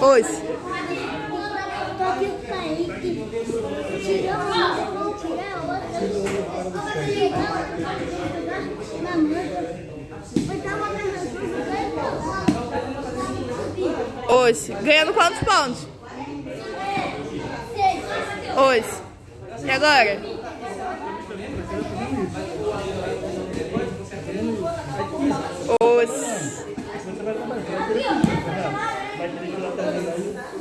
Pois. Hoje. Ganhando quantos pontos? Hoje. E agora? Hoje. 们